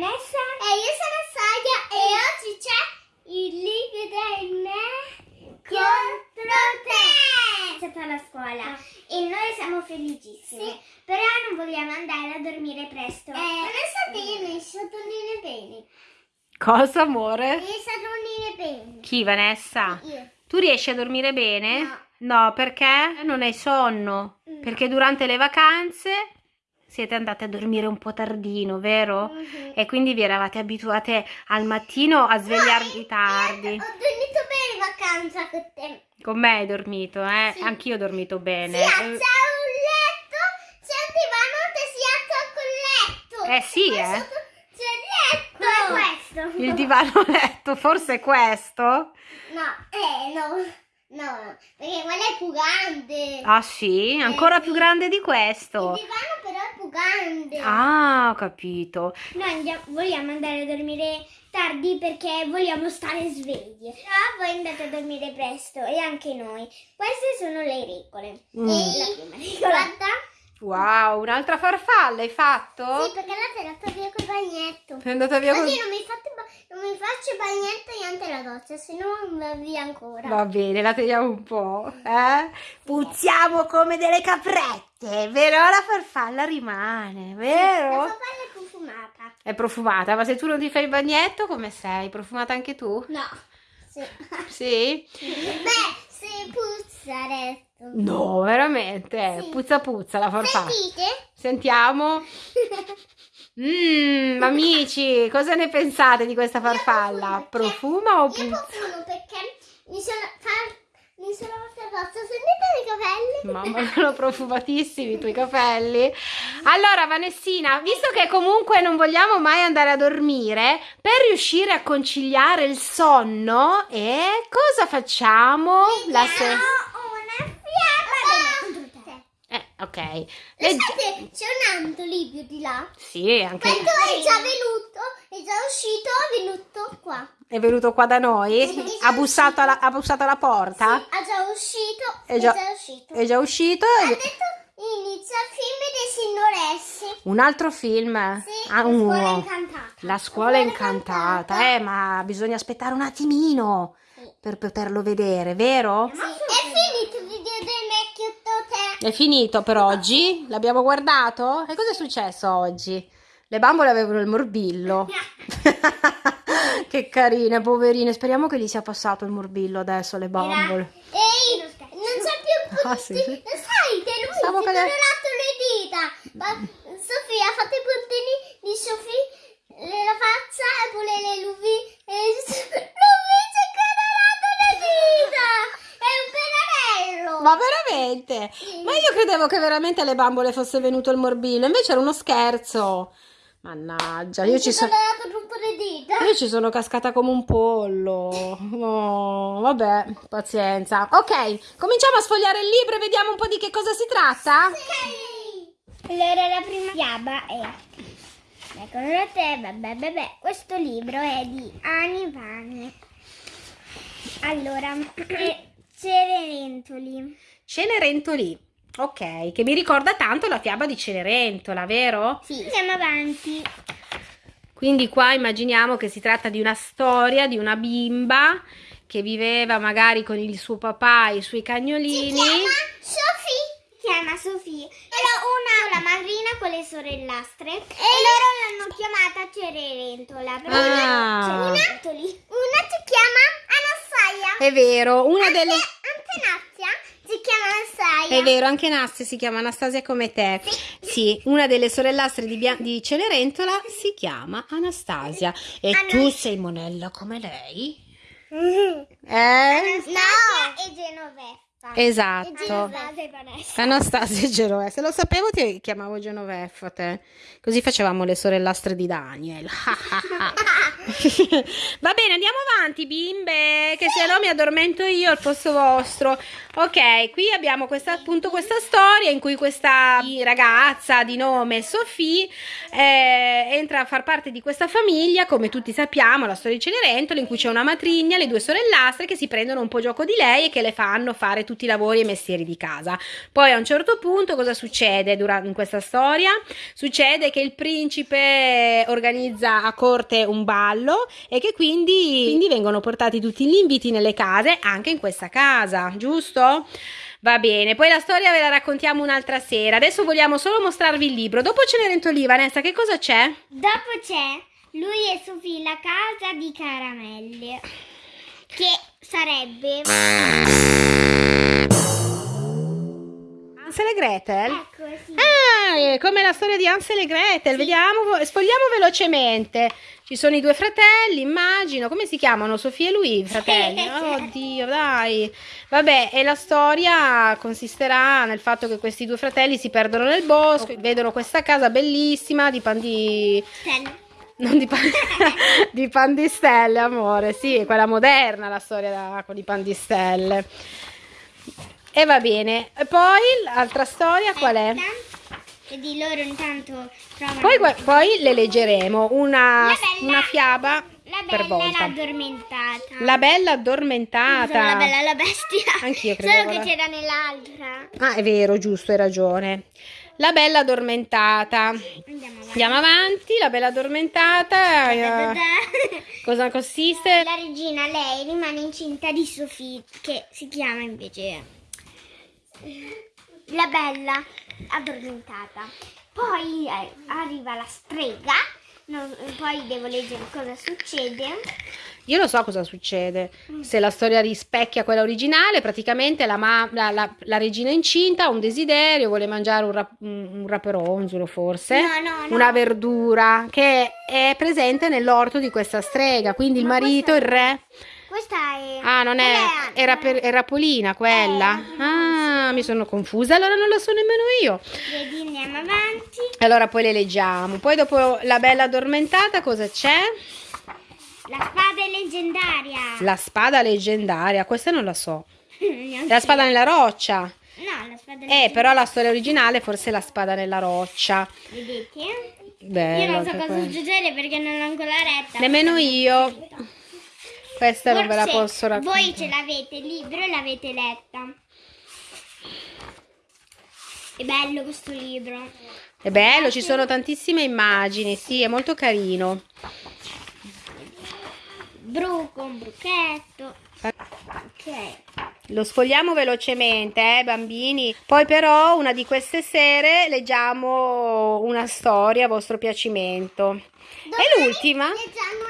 Vanessa. E io sono Saia e oggi c'è il liquido in me contro te. È stata alla scuola Ah. e noi siamo felicissimi. Sì. Però non vogliamo andare a dormire presto. Eh, Vanessa bene, sottolinea bene. Cosa, amore? E sottolinea bene. Chi, Vanessa? Io. Tu riesci a dormire bene? No. No, perché? Non hai sonno. Mm. Perché durante le vacanze siete andate a dormire un po' tardino, vero? Mhm. E quindi vi eravate abituate al mattino a svegliarvi tardi. Ho dormito bene in vacanza con te. Con me hai dormito, eh? Sì. Anch'io ho dormito bene. Sì, c'è un letto, c'è un divano che si alza col letto. Eh sì, Poi eh. C'è il letto. Come questo? Il divano letto, forse è questo? No, eh, no. No, perché quello è più grande. Ah sì? Ancora più grande di Il questo? divano però più grande. Ah, ho capito. Noi andiamo- vogliamo andare a dormire tardi perché vogliamo stare svegli. Però voi andate a dormire presto e anche noi. Queste sono le regole. Mm. E La prima regola. guarda. Wow, un'altra farfalla hai fatto? Sì, perché l'ha tirato via col bagnetto. È andata via Così con... non mi, fate non mi faccio il bagnetto niente la doccia, se no va via ancora. Va bene, la teniamo un po', eh? Puzziamo come delle caprette, però la farfalla rimane, La vero? papaya è profumata. È profumata, ma se tu non ti fai il bagnetto, come sei? Profumata anche tu? No. Sì. Sì? Beh, se puzza adesso. No, veramente, Sì. puzza puzza la farfalla. Sentite? Sentiamo. Mmm, amici, cosa ne pensate di questa farfalla? perché- Profuma o Io puzza? profumo perché mi sono fa- mi sono fatta rossa. Sentite i capelli? Mamma, sono profumatissimi i tuoi capelli. Allora, Vanessina, visto che comunque non vogliamo mai andare a dormire, per riuscire a conciliare il sonno, e cosa facciamo? La se- Ho una fiamma. Ok. Legge- Guardate, c'è un Antoli più di là. Sì, anche Questo è già venuto, è già uscito, è venuto qua. è venuto qua da noi. Sì. Ha bussato alla, ha bussato alla porta. Ha già uscito, È è già- già, uscito. È già uscito. Ha detto inizia il film dei signoressi. Un altro film. Sì, Ah, La scuola incantata. La scuola incantata, eh, ma bisogna aspettare un attimino Sì. per poterlo vedere, vero? Sì, È finito il video del vecchio te. È finito per oggi? L'abbiamo guardato? E cosa è successo oggi? Le bambole avevano il morbillo. che carine, poverine. Speriamo che gli sia passato il morbillo adesso alle bambole. Ehi, non c'è più Ah, sì. Sai che lui Stavo si cadendo. le dita. Ma Sofia ha fatto i puntini di Sofia, le- la faccia e pure le luvi. E lui si è colorato le dita. È un pennarello. Sì. Ma io credevo che veramente alle bambole fosse venuto il morbillo, invece era uno scherzo. Mannaggia, io ci dita. Io ci sono cascata come un pollo. Oh, vabbè, pazienza. Ok, cominciamo a sfogliare il libro e vediamo un po' di che cosa si tratta. Sì. Allora la prima fiaba è Secondo te, vabbè, vabbè, questo libro è di Ani Vane. Allora, Cenerentoli. Cenerentoli. Ok, che mi ricorda tanto la fiaba di Cenerentola, vero? Sì. Andiamo avanti. Quindi qua immaginiamo che si tratta di una storia di una bimba che viveva magari con il suo papà e i suoi Si cagnolini. chiama Sofia. Si chiama Sofia. Era una la madrina con le sorellastre e loro l'hanno chiamata Cenerentola. Ah. Cenerentoli. Una si chiama Anastasia. È vero, una delle... Antenazia si chiama Anastasia. È vero, anche Nastia si chiama Anastasia come te. Sì, una delle sorellastre di, di Cenerentola si chiama Anastasia. E tu sei monella come lei? Eh? No. e Genoveffa. Esatto. Anastasia e Genoveffa. Se lo sapevo ti chiamavo Genoveffa te. Così facevamo le sorellastre di Daniel. Va bene, andiamo avanti, bimbe, che se no mi addormento io al posto vostro. Ok, qui abbiamo questa, appunto questa storia in cui questa ragazza di nome Sophie eh, entra a far parte di questa famiglia, come tutti sappiamo, la storia di Cenerentola, in cui c'è una matrigna, le due sorellastre che si prendono un po' gioco di lei e che le fanno fare tutti i lavori e i mestieri di casa. Poi a un certo punto cosa succede durante, in questa storia? Succede che il principe organizza a corte un ballo e che quindi, quindi vengono portati tutti gli inviti nelle case, anche in questa casa, giusto? Va bene, poi la storia ve la raccontiamo un'altra sera. Adesso vogliamo solo mostrarvi il libro. Dopo Cenerentolia, Vanessa, che cosa c'è? Dopo c'è lui e Sofì, la casa di caramelle. Che sarebbe. Hansel e Gretel? Ecco, sì. Ah, come la storia di Hansel e Gretel. Vediamo, sfogliamo velocemente. Ci sono i due fratelli, immagino. Come si chiamano? Sofia e lui, fratelli? Oddio, dai. Vabbè, e la storia consisterà nel fatto che questi due fratelli si perdono nel bosco, vedono questa casa bellissima di pan di... Stelle. Non di, pan... di pandistelle, amore. Sì, è quella moderna la storia da... con i pandistelle. E va bene. E poi l'altra storia qual è? E di loro intanto trovano. Poi, poi le leggeremo una, La bella- una fiaba La per bella e volta. l'addormentata. La bella addormentata. La bella la bestia. Anch'io Solo credevo che la- c'era nell'altra. Ah, è vero, giusto, hai ragione. La bella addormentata. Andiamo avanti. Andiamo avanti, la bella addormentata. eh, cosa consiste? La regina, lei rimane incinta di Sofì, che si chiama invece la bella addormentata. Poi eh, arriva la strega, non- poi devo leggere cosa succede. Io lo so cosa succede. Se la storia rispecchia quella originale, praticamente la, la- la- la regina incinta ha un desiderio, vuole mangiare un, rap- un raperonzolo forse, No, no, no. una verdura che è presente nell'orto di questa strega. Quindi il Ma marito, questa- il re... Questa è... Ah, non è... Era, per, era Polina quella. Eh, Ah, mi sono confusa, allora non la so nemmeno io. Vedi, andiamo avanti. Allora poi le leggiamo. Poi dopo la bella addormentata cosa c'è? La spada è leggendaria. La spada leggendaria, questa non la so. La spada nella roccia. No, la spada Eh, leggendaria. però la storia originale forse è la spada nella roccia. Vedete? Bello. io non so cosa quello. succedere perché non l'ho ancora letta. Nemmeno io. Questa non ve la Forse posso raccontare. Voi ce l'avete il libro e l'avete letta. È bello questo libro. È bello, ci sono tantissime immagini, sì, è molto carino. Bruco, un bruchetto. Ok. Lo sfogliamo velocemente, eh, bambini. Poi però una di queste sere leggiamo una storia a vostro piacimento. E l'ultima? Leggiamo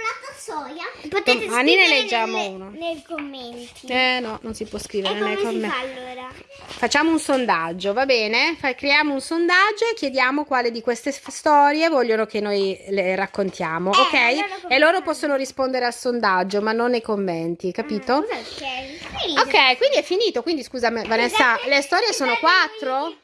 tassoia. Potete Domani ne leggiamo nelle- uno. nei commenti. Eh no, non si può scrivere nei commenti. fa allora? Facciamo un sondaggio, va bene? Fa- creiamo un sondaggio e chiediamo quale di queste storie vogliono che noi le raccontiamo, Eh, ok? come E loro possono rispondere al sondaggio, ma non nei commenti, capito? È? Ok, quindi è finito. Quindi scusa, Vanessa, le storie sono quattro?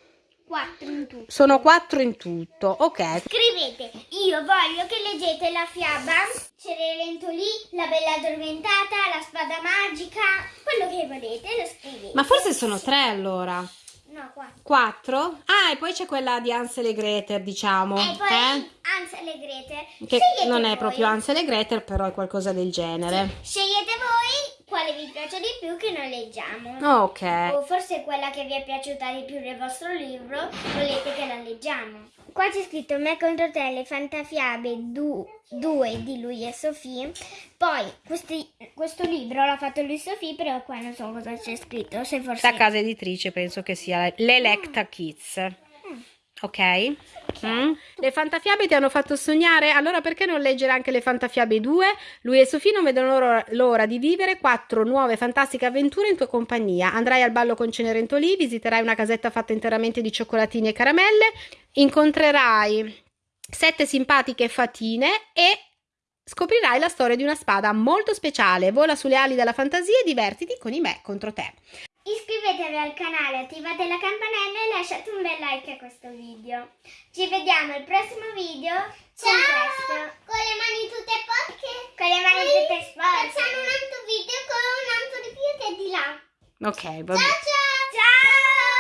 Quattro in tutto. Sono quattro in tutto, ok. Scrivete, io voglio che leggete la fiaba Cenerentoli, la bella addormentata, la spada magica, quello che volete lo scrivete. Ma forse sono tre allora. No, quattro. Quattro? Ah, e poi c'è quella di Hansel e Gretel, diciamo. E poi eh? Ansel e Grete. Che Scegliete non è voi. proprio Hansel e Gretel, però è qualcosa del genere. Scegliete voi quale vi piace di più che noi leggiamo. Ok. O forse quella che vi è piaciuta di più del vostro libro, volete che la leggiamo. Qua c'è scritto Me contro te, le fantafiabe 2 di lui e Sofì. Poi questi- questo libro l'ha fatto lui e Sofì, però qua non so cosa c'è scritto. Se forse... Questa casa editrice penso che sia l'Electa Kids. Ok? Mm? Le fantafiabe ti hanno fatto sognare? Allora perché non leggere anche le fantafiabe 2? Lui e Sofì non vedono l'ora, di vivere quattro nuove fantastiche avventure in tua compagnia. Andrai al ballo con Cenerentolì, visiterai una casetta fatta interamente di cioccolatini e caramelle, incontrerai sette simpatiche fatine e scoprirai la storia di una spada molto speciale. Vola sulle ali della fantasia e divertiti con i me contro te iscrivetevi al canale, attivate la campanella e lasciate un bel like a questo video. Ci vediamo al prossimo video. Ciao! Con, le mani tutte sporche. Con le mani Poi tutte sporche. Facciamo un altro video con un altro di più di là. Ok, va bene. Ciao ciao! Ciao!